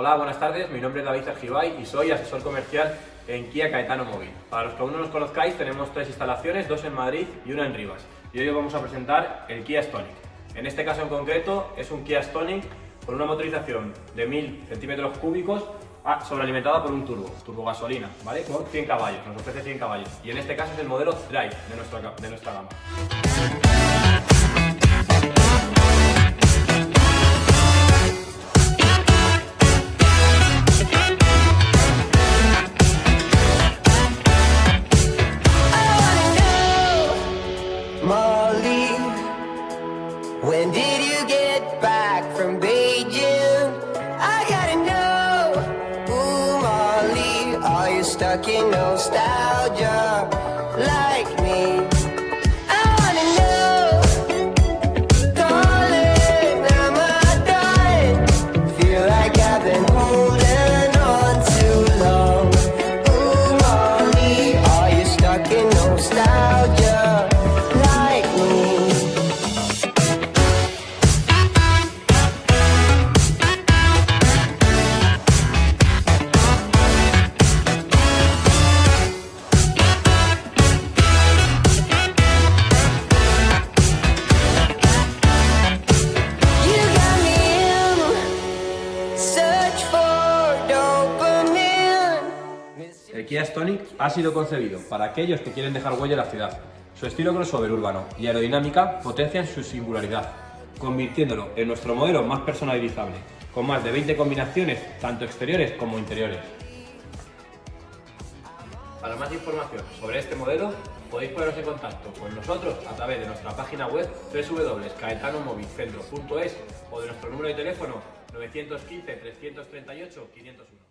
Hola, buenas tardes. Mi nombre es David Argibay y soy asesor comercial en Kia Caetano Móvil. Para los que aún no nos conozcáis, tenemos tres instalaciones, dos en Madrid y una en Rivas. Y hoy os vamos a presentar el Kia Stonic. En este caso en concreto es un Kia Stonic con una motorización de 1000 centímetros cúbicos ah, sobrealimentada por un turbo, turbo gasolina, ¿vale? Con 100 caballos, nos ofrece 100 caballos. Y en este caso es el modelo Drive de nuestra, de nuestra gama. Molly, when did you get back from Beijing? I gotta know. Ooh, Molly, are you stuck in nostalgia like me? I El Kia Stonic ha sido concebido para aquellos que quieren dejar huella en la ciudad. Su estilo crossover urbano y aerodinámica potencian su singularidad, convirtiéndolo en nuestro modelo más personalizable, con más de 20 combinaciones, tanto exteriores como interiores. Para más información sobre este modelo, podéis poneros en contacto con nosotros a través de nuestra página web www.caetanomovilcentro.es o de nuestro número de teléfono 915 338 501.